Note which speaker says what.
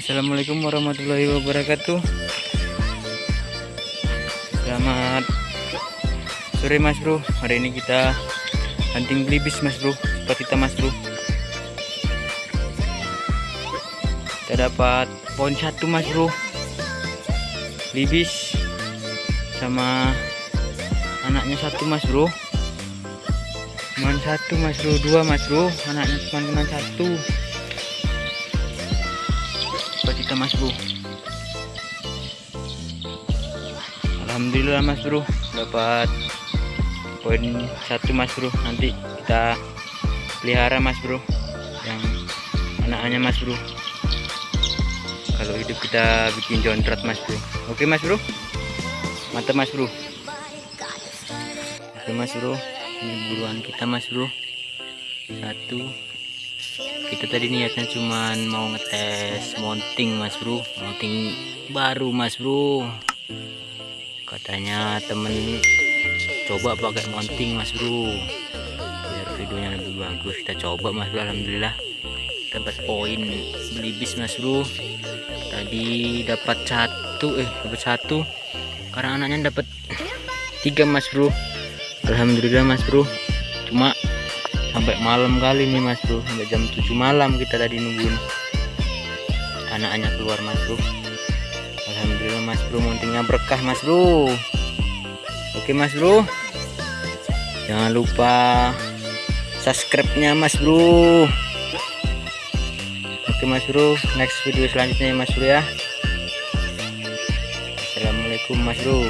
Speaker 1: Assalamualaikum warahmatullahi wabarakatuh. Selamat sore mas bro. Hari ini kita hunting belibis mas bro. Spot kita mas bro. Kita dapat poin satu mas bro. Belibis Sama anaknya satu mas bro. Cuman satu mas bro. Dua mas bro. Anaknya cuma cuma satu kita mas bro. Alhamdulillah mas bro. Dapat poin satu mas bro. Nanti kita pelihara mas bro yang anak-anaknya mas bro. Kalau hidup kita bikin jontrat mas bro. Oke mas bro? Mantap mas bro. Oke mas bro. Ini buruan kita mas bro. Satu kita tadi niatnya cuman mau ngetes mounting mas bro. Mounting baru mas bro. Katanya temen coba pakai mounting mas bro. Biar videonya lebih bagus. Kita coba mas bro. Alhamdulillah. Dapat poin belibis mas bro. Tadi dapat satu eh dapat satu. Karena anaknya dapat tiga mas bro. Alhamdulillah mas bro. Cuma sampai malam kali nih mas bro. Sampai jam 7 malam kita tadi nungguin anaknya keluar mas bro. Alhamdulillah mas bro. Mountingnya berkah mas bro. Oke mas bro. Jangan lupa subscribe nya mas bro. Oke mas bro. Next video selanjutnya ya mas bro ya. Assalamualaikum mas bro